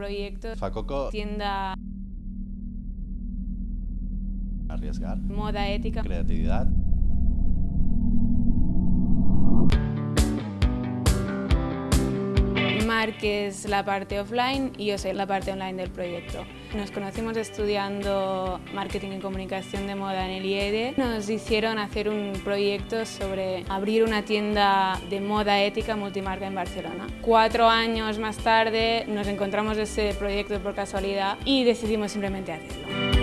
proyecto Facoco, tienda arriesgar, moda ética. creatividad. Marc es la parte offline y yo soy la parte online del proyecto. Nos conocimos estudiando marketing y comunicación de moda en el IED. Nos hicieron hacer un proyecto sobre abrir una tienda de moda ética multimarca en Barcelona. Cuatro años más tarde nos encontramos ese proyecto por casualidad y decidimos simplemente hacerlo.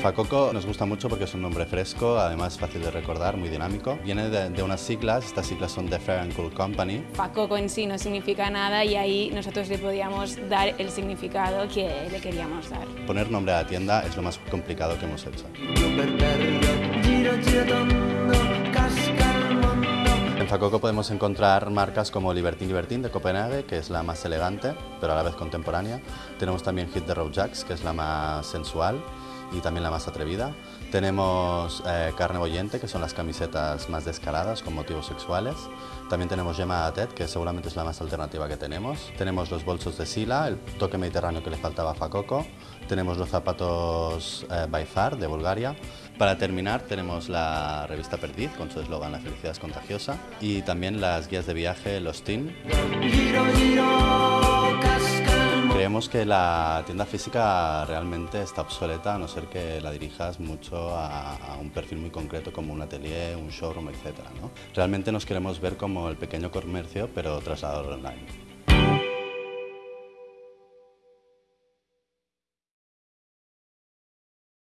Facoco nos gusta mucho porque es un nombre fresco, además fácil de recordar, muy dinámico. Viene de, de unas siglas, estas siglas son The Fair and Cool Company. Facoco en sí no significa nada y ahí nosotros le podíamos dar el significado que le queríamos dar. Poner nombre a la tienda es lo más complicado que hemos hecho. En Facoco podemos encontrar marcas como Libertine Libertine de Copenhague, que es la más elegante, pero a la vez contemporánea. Tenemos también Hit the Road Jacks, que es la más sensual y también la más atrevida. Tenemos eh, Carne Boyente, que son las camisetas más descaradas con motivos sexuales. También tenemos Gemma Atet, que seguramente es la más alternativa que tenemos. Tenemos los bolsos de Sila, el toque mediterráneo que le faltaba a Facoco. Tenemos los zapatos eh, By Far de Bulgaria. Para terminar tenemos la revista Perdiz con su eslogan La felicidad es contagiosa y también las guías de viaje Los Teen. Que la tienda física realmente está obsoleta a no ser que la dirijas mucho a, a un perfil muy concreto como un atelier, un showroom, etc. ¿no? Realmente nos queremos ver como el pequeño comercio pero trasladado online.